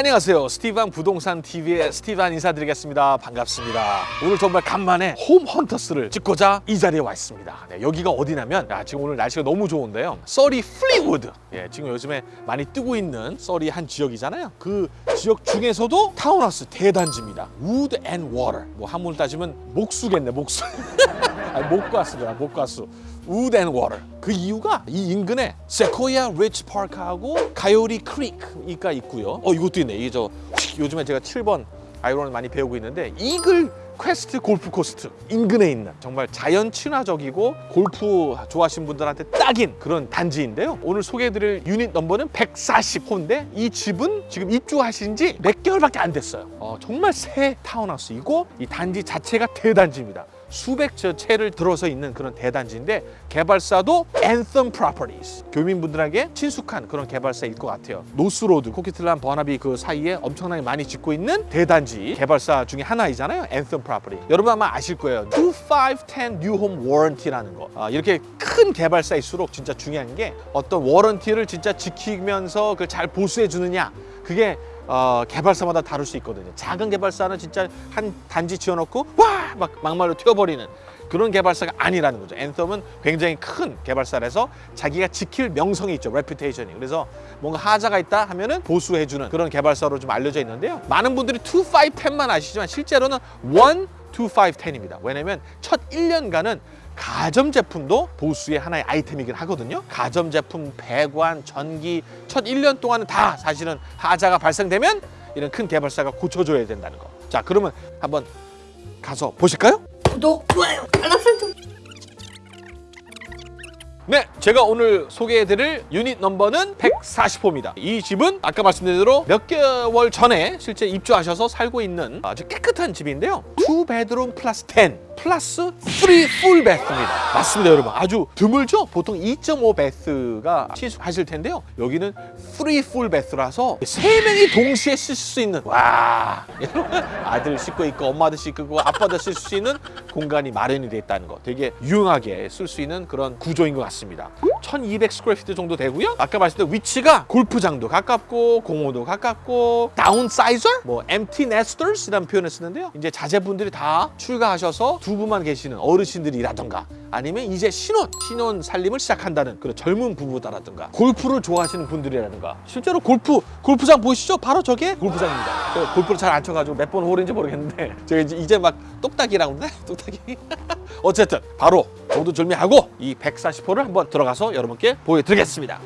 안녕하세요. 스티브한 부동산 TV의 스티브한 인사드리겠습니다. 반갑습니다. 오늘 정말 간만에 Home Hunters를 찍고자 이 자리에 와 있습니다. 네, 여기가 어디냐면 야, 지금 오늘 날씨가 너무 좋은데요. 서리 Fleetwood. 예, 지금 요즘에 많이 뜨고 있는 서리 한 지역이잖아요. 그 지역 중에서도 타운하우스 대단지입니다. Wood and Water. 뭐 한문을 따지면 목수겠네, 목수. 아니, 목가수다, 목가수. Wood and Water. 그 이유가 이 인근에 Sequoia Ridge Park하고 Coyote Creek이가 있고요. 어 이것도 있네. 이게 저 요즘에 제가 7번 아이언을 많이 배우고 있는데 Eaglequest Golf Course 인근에 있는 정말 자연 친화적이고 골프 좋아하시는 분들한테 딱인 그런 단지인데요. 오늘 소개해드릴 unit number는 140호인데 이 집은 지금 입주하신 지 몇 개월밖에 안 됐어요. 어, 정말 새 타운하우스이고 이 단지 자체가 대단지입니다. 수백 저 채를 들어서 있는 그런 대단지인데 개발사도 Anthem Properties. 교민분들에게 친숙한 그런 개발사일 것 같아요. 노스로드, 코퀴틀람, 버나비 그 사이에 엄청나게 많이 짓고 있는 대단지. 개발사 중에 하나이잖아요 Anthem Property. 여러분 아마 아실 거예요. 2510 New Home Warranty라는 거. 아, 이렇게 큰 개발사일수록 진짜 중요한 게 어떤 warranty를 진짜 지키면서 그걸 잘 보수해 주느냐. 그게 어, 개발사마다 다를 수 있거든요. 작은 개발사는 진짜 한 단지 지어놓고 와 막 막말로 튀어버리는 그런 개발사가 아니라는 거죠. Anthem은 굉장히 큰 개발사라서 자기가 지킬 명성이 있죠. reputation이. 그래서 뭔가 하자가 있다 하면은 보수해주는 그런 개발사로 좀 알려져 있는데요. 많은 분들이 2510만 아시지만 실제로는 1, 2510입니다. 왜냐면 첫 1년간은 가전제품도 보수의 하나의 아이템이긴 하거든요. 가전제품, 배관, 전기 첫 1년 동안은 다 사실은 하자가 발생되면 이런 큰 개발사가 고쳐줘야 된다는 거. 자, 그러면 한번 가서 보실까요? 구독, 좋아요, 알람 설정. 네, 제가 오늘 소개해드릴 유닛 넘버는 140호입니다. 이 집은 아까 말씀드린 대로 몇 개월 전에 실제 입주하셔서 살고 있는 아주 깨끗한 집인데요. 2베드룸 플러스 10 플러스 3 full bath입니다. 맞습니다, 여러분. 아주 드물죠? 보통 2.5 bath가 친숙하실 텐데요. 여기는 3 full bath라서 세 명이 동시에 쓸수 있는 와 아들 씻고 있고 엄마도 씻고 아빠도 쓸수 있는 공간이 마련이 돼 있다는 거 되게 유용하게 쓸 수 있는 그런 구조인 것 같습니다. 1200 square feet 정도 되고요. 아까 말씀드린 위치가 골프장도 가깝고 공원도 가깝고 downsizer 뭐 empty nesters이라는 표현을 쓰는데요. 이제 자제분들이 다 출가하셔서 두 분만 계시는 어르신들이라던가 아니면 이제 신혼, 신혼 살림을 시작한다는 그런 젊은 부부다라든가 골프를 좋아하시는 분들이라든가 실제로 골프, 골프장 보이시죠? 바로 저게 골프장입니다. 제가 골프를 잘 안 쳐가지고 몇 번 홀인지 모르겠는데 제가 이제, 막 똑딱이라고? 똑딱이? 어쨌든 바로 정도절미하고 이 140호를 한번 들어가서 여러분께 보여드리겠습니다.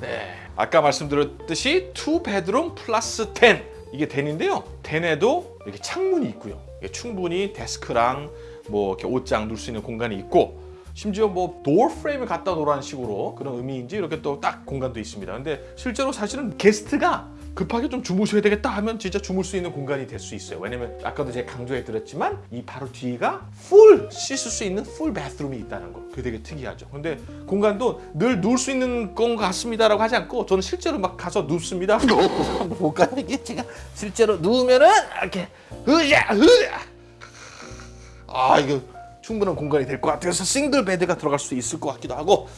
네, 아까 말씀드렸듯이 2베드룸 플러스 10 이게 den인데요. den에도 이렇게 창문이 있고요. 충분히 desk랑 뭐 이렇게 옷장 둘 수 있는 공간이 있고 심지어 뭐 door frame을 갖다 놓으라는 식으로 그런 의미인지 이렇게 또 딱 공간도 있습니다. 근데 실제로 사실은 게스트가 급하게 좀 주무셔야 되겠다 하면 진짜 주무실 수 있는 공간이 될 수 있어요. 왜냐면 아까도 제가 강조해 드렸지만 이 바로 뒤가 full 씻을 수 있는 full bathroom이 있다는 거. 그게 되게 특이하죠. 근데 공간도 늘 누울 수 있는 건 같습니다 라고 하지 않고 저는 실제로 막 가서 눕습니다. 한번 볼까요? 이게 제가 실제로 누우면은 이렇게 으자 으자 아 이거 충분한 공간이 될 것 같아요. 그래서 싱글 베드가 들어갈 수 있을 것 같기도 하고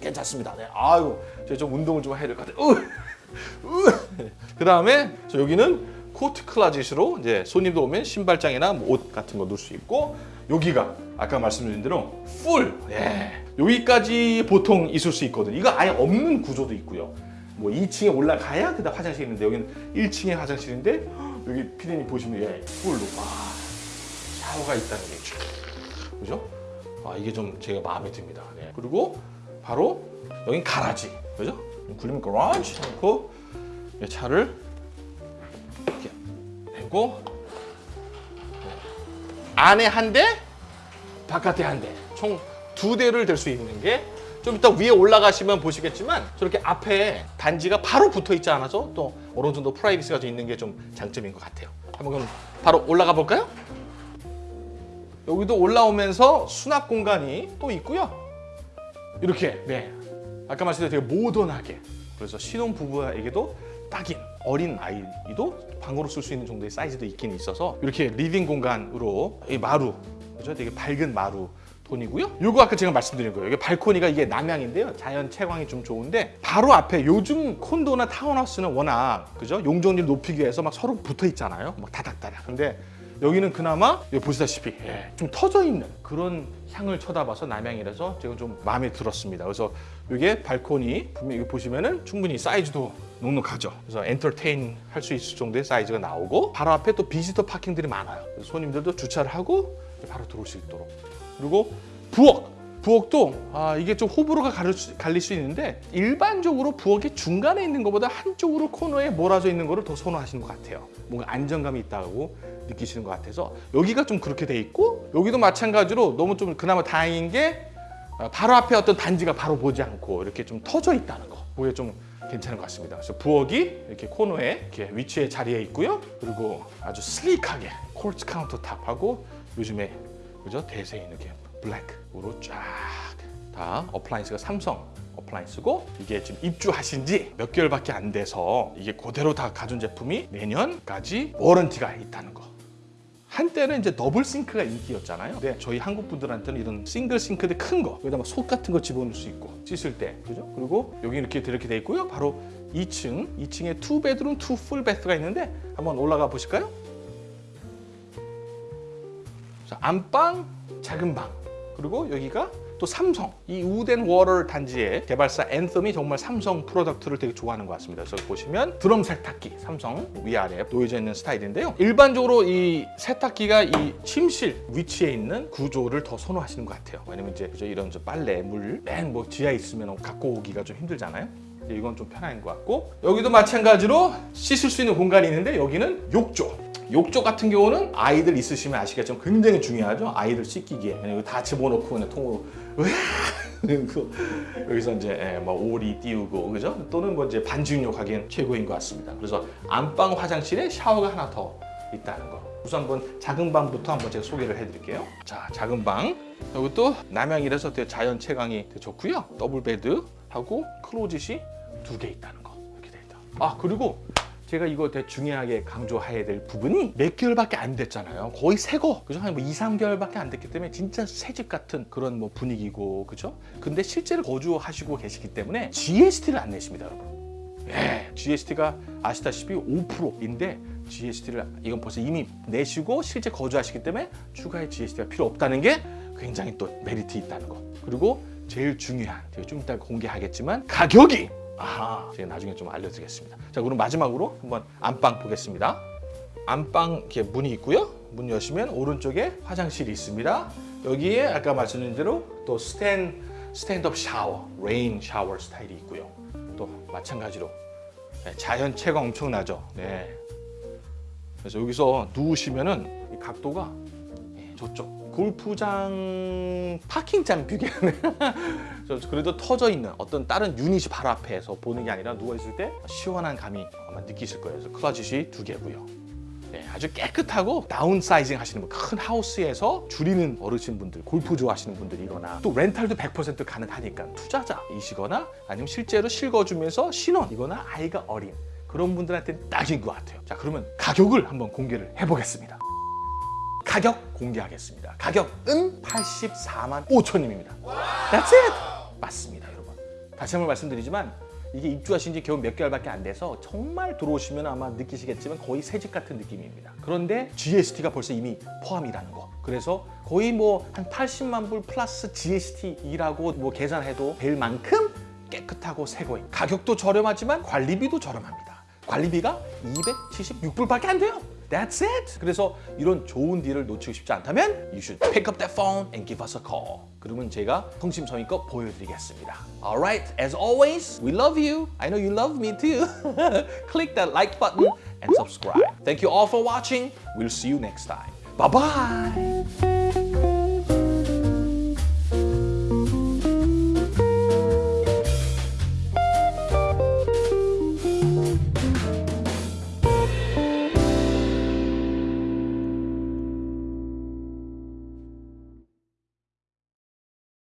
괜찮습니다. 네. 아이고 제가 좀 운동을 좀 해야 될 것 같아요. 그 다음에 여기는 coat closet으로 이제 손님도 오면 신발장이나 뭐 옷 같은 거 넣을 수 있고 여기가 아까 말씀드린 대로 full 예. 여기까지 보통 있을 수 있거든요. 이거 아예 없는 구조도 있고요. 뭐 2층에 올라가야 그다음 화장실이 있는데 여기는 1층에 화장실인데 여기 피디님 보시면 예, 풀로 와 샤워가 있다는 게 그죠? 아 이게 좀 제가 마음에 듭니다. 네. 그리고 바로 여긴 가라지 그죠? 굴리면 가라지 놓고 차를 이렇게 대고 안에 한 대, 바깥에 한 대. 총 두 대를 댈 수 있는 게 좀 이따 위에 올라가시면 보시겠지만 저렇게 앞에 단지가 바로 붙어 있지 않아서 또 어느 정도 privacy가 좀 있는 게 좀 장점인 것 같아요. 한번 그럼 바로 올라가 볼까요? 여기도 올라오면서 수납 공간이 또 있고요. 이렇게 네 아까 말씀드린 되게 모던하게 그래서 신혼 부부에게도 딱인 어린 아이도 방으로 쓸 수 있는 정도의 사이즈도 있긴 있어서 이렇게 living 공간으로 이 마루 그죠? 되게 밝은 마루 돈이고요. 요거 아까 제가 말씀드린 거예요. 이게 발코니가 이게 남향인데요. 자연 채광이 좀 좋은데 바로 앞에 요즘 콘도나 타운하우스는 워낙 그죠? 용적률 높이기 위해서 막 서로 붙어 있잖아요. 막 다닥다닥. 근데 여기는 그나마 여기 보시다시피 예, 좀 터져 있는 그런 향을 쳐다봐서 남향이라서 제가 좀 마음에 들었습니다. 그래서 이게 발코니 분명 여기 보시면은 충분히 사이즈도 넉넉하죠. 그래서 엔터테인 할 수 있을 정도의 사이즈가 나오고 바로 앞에 또 비지터 파킹들이 많아요. 손님들도 주차를 하고 바로 들어올 수 있도록. 그리고 부엌. 부엌도 아, 이게 좀 호불호가 갈릴 수, 갈릴 수 있는데 일반적으로 부엌의 중간에 있는 것보다 한쪽으로 코너에 몰아져 있는 거를 더 선호하시는 것 같아요. 뭔가 안정감이 있다고 느끼시는 것 같아서 여기가 좀 그렇게 돼 있고 여기도 마찬가지로 너무 좀 그나마 다행인 게 어, 바로 앞에 어떤 단지가 바로 보지 않고 이렇게 좀 터져 있다는 거. 그게 좀 괜찮은 것 같습니다. 그래서 부엌이 이렇게 코너에 이렇게 위치에 자리에 있고요. 그리고 아주 슬릭하게 콜트 카운터탑하고 요즘에 그죠 대세인 이렇게 블랙으로 쫙 다 appliance가 삼성 appliance고 이게 지금 입주하신 지 몇 개월밖에 안 돼서 이게 그대로 다 가전 제품이 내년까지 warranty가 있다는 거. 한때는 이제 double sink가 인기였잖아요. 근데 저희 한국 분들한테는 이런 싱글 싱크대 큰 거, 여기다 막 솥 같은 거 집어넣을 수 있고 씻을 때, 그죠? 그리고 여기 이렇게 이렇게 돼 있고요. 바로 2층, 2층에 two bedroom, two full bath가 있는데 한번 올라가 보실까요? 자, 안방, 작은 방, 그리고 여기가 또 삼성 이 Wood and Water 단지의 개발사 Anthem이 정말 삼성 product를 되게 좋아하는 것 같습니다. 그래서 보시면 드럼 세탁기 삼성 위아래 놓여져 있는 스타일인데요. 일반적으로 이 세탁기가 이 침실 위치에 있는 구조를 더 선호하시는 것 같아요. 왜냐면 이제? 이런 저 빨래 물 맨 뭐 지하에 있으면 갖고 오기가 좀 힘들잖아요. 이건 좀 편한 것 같고 여기도 마찬가지로 씻을 수 있는 공간이 있는데 여기는 욕조 욕조 같은 경우는 아이들 있으시면 아시겠지만 굉장히 중요하죠. 아이들 씻기기에 그냥 다 집어넣고 그냥 통으로 그 여기서 이제 예, 뭐 오리 띄우고 그죠? 또는 뭐 이제 반신욕 하기엔 최고인 것 같습니다. 그래서 안방 화장실에 샤워가 하나 더 있다는 거. 우선 한번 작은 방부터 한번 제가 소개를 해드릴게요. 자, 작은 방. 이것도 남향이라서 되게 자연 채광이 되게 좋고요. 더블 베드 하고 closet이 두 개 있다는 거 이렇게 돼 있다. 아 그리고 제가 이거 되게 중요하게 강조해야 될 부분이 몇 개월밖에 안 됐잖아요. 거의 새거. 그죠? 한뭐 2, 3개월밖에 안 됐기 때문에 진짜 새집 같은 그런 뭐 분위기고. 그죠? 근데 실제로 거주하시고 계시기 때문에 GST를 안 내십니다, 여러분. 예, GST가 아시다시피 5%인데 GST를 이건 벌써 이미 내시고 실제 거주하시기 때문에 추가의 GST가 필요 없다는 게 굉장히 또 메리트 있다는 거. 그리고 제일 중요한, 제가 좀 이따 공개하겠지만 가격이 아하, 제가 나중에 좀 알려드리겠습니다. 자, 그럼 마지막으로 한번 안방 보겠습니다. 안방 이렇게 문이 있고요. 문 여시면 오른쪽에 화장실이 있습니다. 여기에 아까 말씀드린 대로 또 stand stand-up 샤워, rain 샤워 스타일이 있고요. 또 마찬가지로 네, 자연 채광 엄청나죠. 네. 그래서 여기서 누우시면은 이 각도가 예, 저쪽 골프장 parking장. 저 그래도 터져 있는 어떤 다른 유닛이 바로 앞에서 보는 게 아니라 누워 있을 때 시원한 감이 아마 느끼실 거예요. 그래서 closet이 두 개고요. 네, 아주 깨끗하고 다운사이징 하시는 분, 큰 하우스에서 줄이는 어르신분들, 골프 좋아하시는 분들이거나 또 렌탈도 100% 가능하니까 투자자이시거나 아니면 실제로 실거주면서 신혼이거나 아이가 어린 그런 분들한테 딱인 것 같아요. 자, 그러면 가격을 한번 공개를 해보겠습니다. 가격 공개하겠습니다. 가격은 84만 5천님입니다. That's it! 맞습니다, 여러분. 다시 한번 말씀드리지만 이게 입주하신 지 겨우 몇 개월밖에 안 돼서 정말 들어오시면 아마 느끼시겠지만 거의 새 집 같은 느낌입니다. 그런데 GST가 벌써 이미 포함이라는 거. 그래서 거의 뭐 한 80만 불 플러스 GST이라고 뭐 계산해도 될 만큼 깨끗하고 새 거예요. 가격도 저렴하지만 관리비도 저렴합니다. 관리비가 276불밖에 안 돼요. That's it. 그래서 이런 좋은 딜을 놓치고 싶지 않다면 you should pick up that phone and give us a call. 그러면 제가 성심성의껏 보여드리겠습니다. Alright, as always, we love you. I know you love me too. Click that like button and subscribe. Thank you all for watching. We'll see you next time. Bye bye.